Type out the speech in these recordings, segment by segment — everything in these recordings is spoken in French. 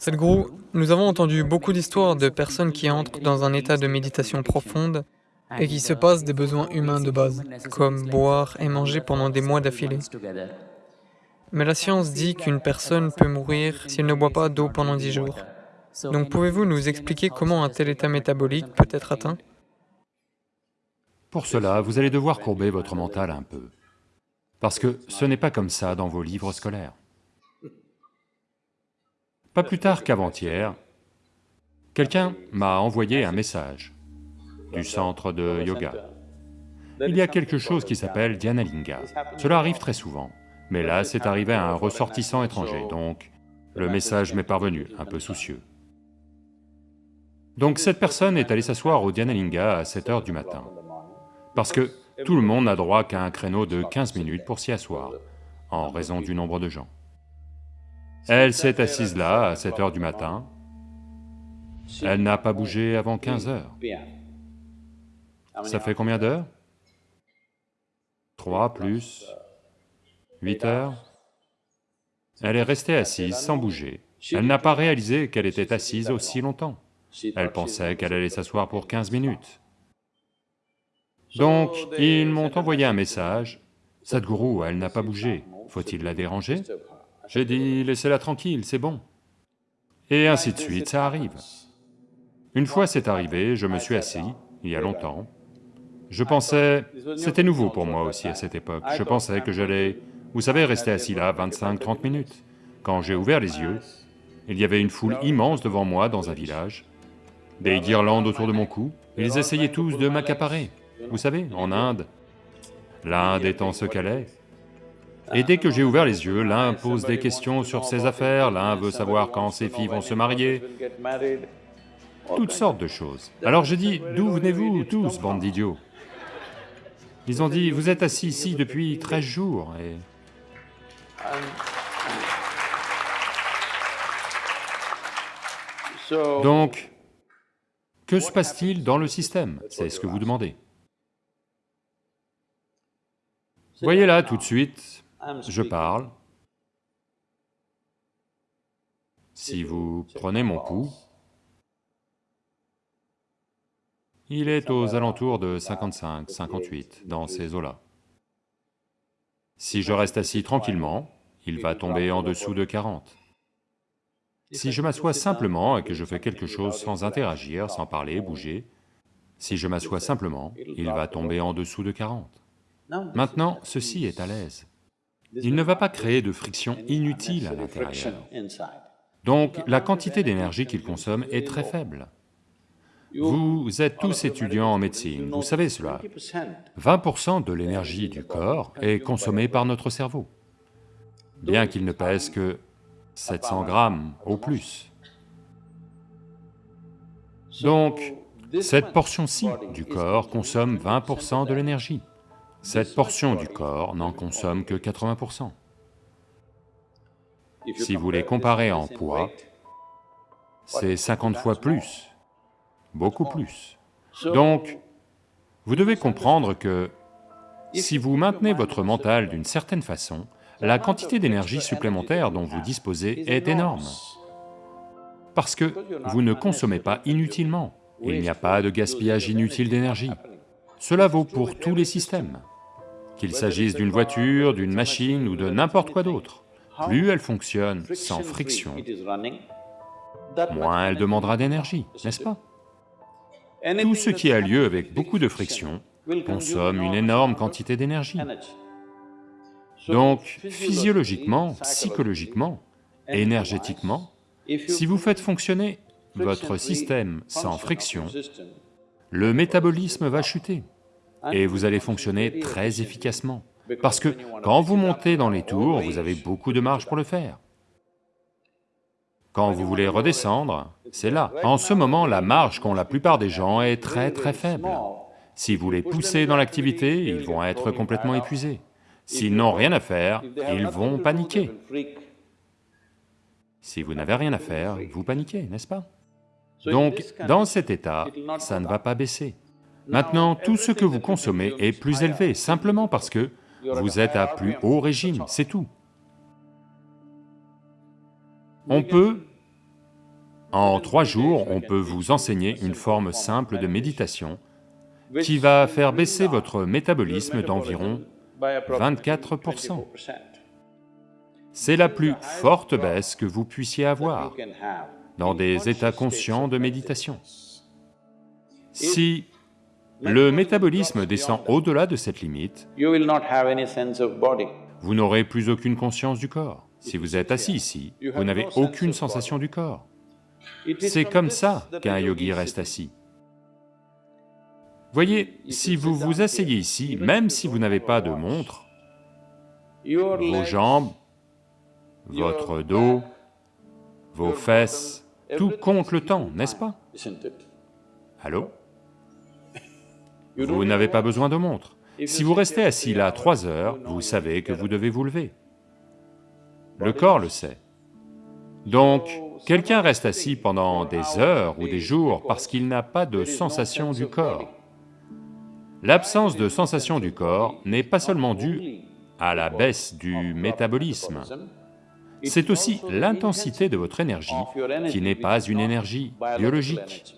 Sadhguru, nous avons entendu beaucoup d'histoires de personnes qui entrent dans un état de méditation profonde et qui se passent des besoins humains de base, comme boire et manger pendant des mois d'affilée. Mais la science dit qu'une personne peut mourir s'il ne boit pas d'eau pendant dix jours. Donc pouvez-vous nous expliquer comment un tel état métabolique peut être atteint? Pour cela, vous allez devoir courber votre mental un peu, parce que ce n'est pas comme ça dans vos livres scolaires. Pas plus tard qu'avant-hier, quelqu'un m'a envoyé un message du centre de yoga. Il y a quelque chose qui s'appelle Dhyanalinga. Cela arrive très souvent, mais là c'est arrivé à un ressortissant étranger, donc le message m'est parvenu, un peu soucieux. Donc cette personne est allée s'asseoir au Dhyanalinga à 7 heures du matin, parce que tout le monde n'a droit qu'à un créneau de 15 minutes pour s'y asseoir, en raison du nombre de gens. Elle s'est assise là à 7 heures du matin, elle n'a pas bougé avant 15 heures. Ça fait combien d'heures? 3 plus 8 heures Elle est restée assise sans bouger. Elle n'a pas réalisé qu'elle était assise aussi longtemps. Elle pensait qu'elle allait s'asseoir pour 15 minutes. Donc, ils m'ont envoyé un message, « Sadhguru, elle n'a pas bougé, faut-il la déranger ?» J'ai dit, laissez-la tranquille, c'est bon. Et ainsi de suite, ça arrive. Une fois c'est arrivé, je me suis assis, il y a longtemps. Je pensais, c'était nouveau pour moi aussi à cette époque, je pensais que j'allais, vous savez, rester assis là 25-30 minutes. Quand j'ai ouvert les yeux, il y avait une foule immense devant moi dans un village, des guirlandes autour de mon cou, ils essayaient tous de m'accaparer. Vous savez, en Inde, l'Inde étant ce qu'elle est, et dès que j'ai ouvert les yeux, l'un pose des questions sur ses affaires, l'un veut savoir quand ses filles vont se marier, toutes sortes de choses. Alors je dis, d'où venez-vous tous, bande d'idiots Ils ont dit, vous êtes assis ici depuis 13 jours et... Donc, que se passe-t-il dans le système? C'est ce que vous demandez. Voyez là, tout de suite, je parle. Si vous prenez mon pouls, il est aux alentours de 55, 58, dans ces eaux-là. Si je reste assis tranquillement, il va tomber en dessous de 40. Si je m'assois simplement et que je fais quelque chose sans interagir, sans parler, bouger, si je m'assois simplement, il va tomber en dessous de 40. Maintenant, ceci est à l'aise il ne va pas créer de friction inutile à l'intérieur. Donc la quantité d'énergie qu'il consomme est très faible. Vous êtes tous étudiants en médecine, vous savez cela. 20% de l'énergie du corps est consommée par notre cerveau, bien qu'il ne pèse que 700 grammes au plus. Donc, cette portion-ci du corps consomme 20% de l'énergie. Cette portion du corps n'en consomme que 80%. Si vous les comparez en poids, c'est 50 fois plus, beaucoup plus. Donc, vous devez comprendre que si vous maintenez votre mental d'une certaine façon, la quantité d'énergie supplémentaire dont vous disposez est énorme. Parce que vous ne consommez pas inutilement, il n'y a pas de gaspillage inutile d'énergie. Cela vaut pour tous les systèmes qu'il s'agisse d'une voiture, d'une machine ou de n'importe quoi d'autre. Plus elle fonctionne sans friction, moins elle demandera d'énergie, n'est-ce pas? Tout ce qui a lieu avec beaucoup de friction consomme une énorme quantité d'énergie. Donc, physiologiquement, psychologiquement, énergétiquement, si vous faites fonctionner votre système sans friction, le métabolisme va chuter et vous allez fonctionner très efficacement. Parce que quand vous montez dans les tours, vous avez beaucoup de marge pour le faire. Quand vous voulez redescendre, c'est là. En ce moment, la marge qu'ont la plupart des gens est très très faible. Si vous les poussez dans l'activité, ils vont être complètement épuisés. S'ils n'ont rien à faire, ils vont paniquer. Si vous n'avez rien à faire, vous paniquez, n'est-ce pas? Donc, dans cet état, ça ne va pas baisser. Maintenant, tout ce que vous consommez est plus élevé, simplement parce que vous êtes à plus haut régime, c'est tout. On peut En trois jours, on peut vous enseigner une forme simple de méditation qui va faire baisser votre métabolisme d'environ 24%. C'est la plus forte baisse que vous puissiez avoir dans des états conscients de méditation. Si le métabolisme descend au-delà de cette limite, vous n'aurez plus aucune conscience du corps. Si vous êtes assis ici, vous n'avez aucune sensation du corps. C'est comme ça qu'un yogi reste assis. Voyez, si vous vous asseyez ici, même si vous n'avez pas de montre, vos jambes, votre dos, vos fesses, tout compte le temps, n'est-ce pas Allô Vous n'avez pas besoin de montre. Si vous restez assis là trois heures, vous savez que vous devez vous lever. Le corps le sait. Donc, quelqu'un reste assis pendant des heures ou des jours parce qu'il n'a pas de sensation du corps. L'absence de sensation du corps n'est pas seulement due à la baisse du métabolisme, c'est aussi l'intensité de votre énergie qui n'est pas une énergie biologique.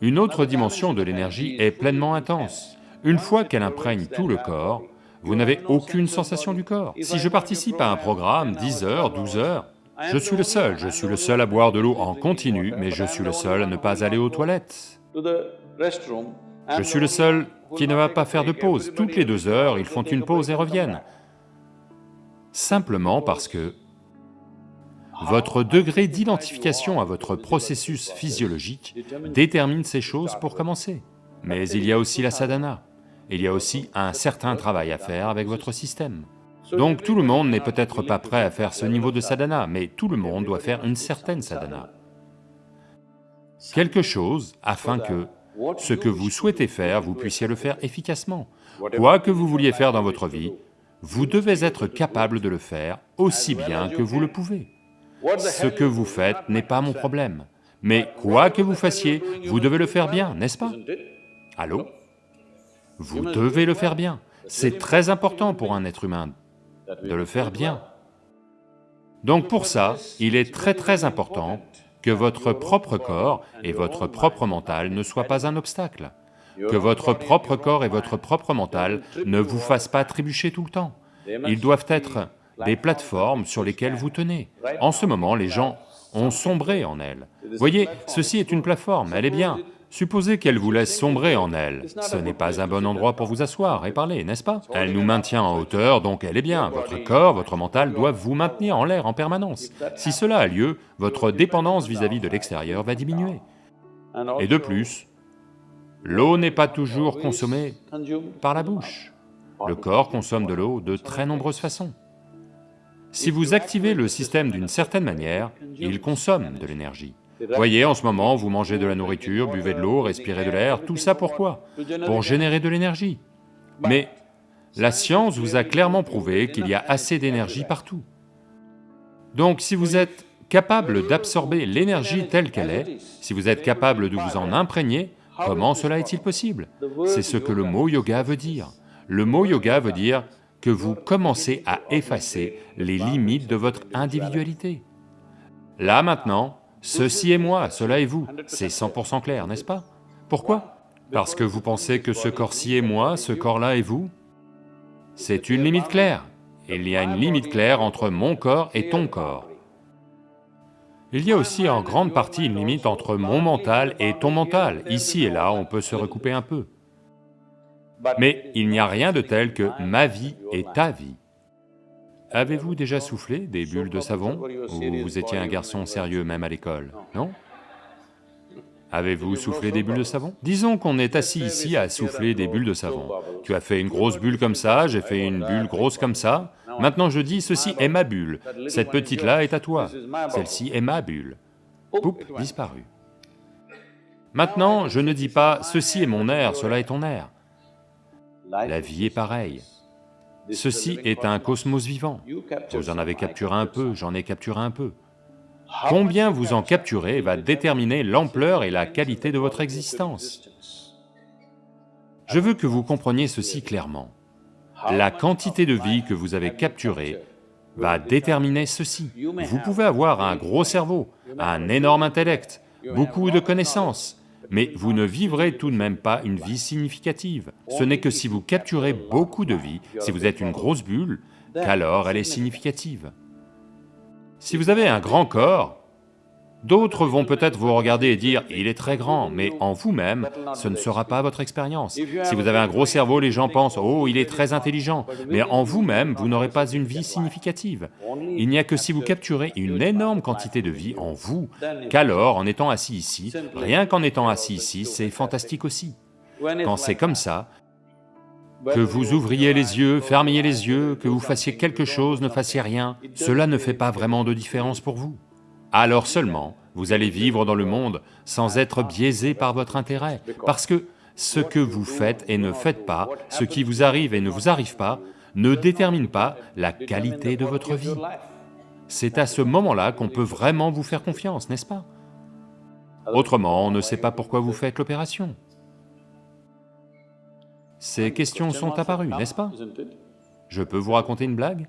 Une autre dimension de l'énergie est pleinement intense. Une fois qu'elle imprègne tout le corps, vous n'avez aucune sensation du corps. Si je participe à un programme 10 heures, 12 heures, je suis le seul, je suis le seul à boire de l'eau en continu, mais je suis le seul à ne pas aller aux toilettes. Je suis le seul qui ne va pas faire de pause. Toutes les deux heures, ils font une pause et reviennent. Simplement parce que votre degré d'identification à votre processus physiologique détermine ces choses pour commencer. Mais il y a aussi la sadhana, il y a aussi un certain travail à faire avec votre système. Donc tout le monde n'est peut-être pas prêt à faire ce niveau de sadhana, mais tout le monde doit faire une certaine sadhana. Quelque chose afin que ce que vous souhaitez faire, vous puissiez le faire efficacement. Quoi que vous vouliez faire dans votre vie, vous devez être capable de le faire aussi bien que vous le pouvez. Ce que vous faites n'est pas mon problème, mais quoi que vous fassiez, vous devez le faire bien, n'est-ce pas? Allô? Vous devez le faire bien. C'est très important pour un être humain de le faire bien. Donc pour ça, il est très très important que votre propre corps et votre propre mental ne soient pas un obstacle, que votre propre corps et votre propre mental ne vous fassent pas trébucher tout le temps. Ils doivent être des plateformes sur lesquelles vous tenez. En ce moment, les gens ont sombré en elles. Voyez, ceci est une plateforme, elle est bien. Supposez qu'elle vous laisse sombrer en elle, ce n'est pas un bon endroit pour vous asseoir et parler, n'est-ce pas? Elle nous maintient en hauteur, donc elle est bien. Votre corps, votre mental doivent vous maintenir en l'air en permanence. Si cela a lieu, votre dépendance vis-à-vis de l'extérieur va diminuer. Et de plus, l'eau n'est pas toujours consommée par la bouche. Le corps consomme de l'eau de très nombreuses façons. Si vous activez le système d'une certaine manière, il consomme de l'énergie. Voyez, en ce moment, vous mangez de la nourriture, buvez de l'eau, respirez de l'air, tout ça pourquoi Pour générer de l'énergie. Mais la science vous a clairement prouvé qu'il y a assez d'énergie partout. Donc si vous êtes capable d'absorber l'énergie telle qu'elle est, si vous êtes capable de vous en imprégner, comment cela est-il possible? C'est ce que le mot yoga veut dire. Le mot yoga veut dire que vous commencez à effacer les limites de votre individualité. Là maintenant, ceci est moi, cela est vous, c'est 100% clair, n'est-ce pas? Pourquoi? Parce que vous pensez que ce corps-ci est moi, ce corps-là est vous? C'est une limite claire. Il y a une limite claire entre mon corps et ton corps. Il y a aussi en grande partie une limite entre mon mental et ton mental. Ici et là, on peut se recouper un peu. Mais il n'y a rien de tel que ma vie et ta vie. Avez-vous déjà soufflé des bulles de savon Ou vous étiez un garçon sérieux même à l'école, non? Avez-vous soufflé des bulles de savon? Disons qu'on est assis ici à souffler des bulles de savon. Tu as fait une grosse bulle comme ça, j'ai fait une bulle grosse comme ça. Maintenant je dis, ceci est ma bulle, cette petite-là est à toi, celle-ci est ma bulle. Poup, disparu. Maintenant, je ne dis pas, ceci est mon air, cela est ton air. La vie est pareille. Ceci est un cosmos vivant. Vous en avez capturé un peu, j'en ai capturé un peu. Combien vous en capturez va déterminer l'ampleur et la qualité de votre existence. Je veux que vous compreniez ceci clairement. La quantité de vie que vous avez capturée va déterminer ceci. Vous pouvez avoir un gros cerveau, un énorme intellect, beaucoup de connaissances, mais vous ne vivrez tout de même pas une vie significative. Ce n'est que si vous capturez beaucoup de vie, si vous êtes une grosse bulle, qu'alors elle est significative. Si vous avez un grand corps, D'autres vont peut-être vous regarder et dire « il est très grand », mais en vous-même, ce ne sera pas votre expérience. Si vous avez un gros cerveau, les gens pensent « oh, il est très intelligent », mais en vous-même, vous, n'aurez pas une vie significative. Il n'y a que si vous capturez une énorme quantité de vie en vous, qu'alors, en étant assis ici, rien qu'en étant assis ici, c'est fantastique aussi. Quand c'est comme ça, que vous ouvriez les yeux, fermiez les yeux, que vous fassiez quelque chose, ne fassiez rien, cela ne fait pas vraiment de différence pour vous alors seulement vous allez vivre dans le monde sans être biaisé par votre intérêt, parce que ce que vous faites et ne faites pas, ce qui vous arrive et ne vous arrive pas, ne détermine pas la qualité de votre vie. C'est à ce moment-là qu'on peut vraiment vous faire confiance, n'est-ce pas? Autrement, on ne sait pas pourquoi vous faites l'opération. Ces questions sont apparues, n'est-ce pas? Je peux vous raconter une blague?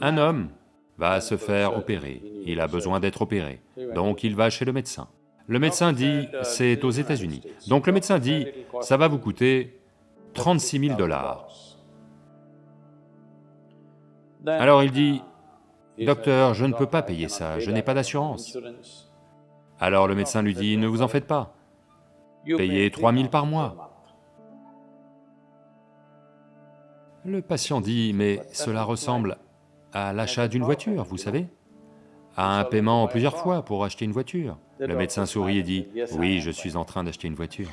Un homme va se faire opérer, il a besoin d'être opéré, donc il va chez le médecin. Le médecin dit, c'est aux États-Unis, donc le médecin dit, ça va vous coûter 36 000 dollars. Alors il dit, docteur, je ne peux pas payer ça, je n'ai pas d'assurance. Alors le médecin lui dit, ne vous en faites pas, payez 3 000 par mois. Le patient dit, mais cela ressemble à l'achat d'une voiture, vous savez, à un paiement plusieurs fois pour acheter une voiture. Le médecin sourit et dit, « Oui, je suis en train d'acheter une voiture. »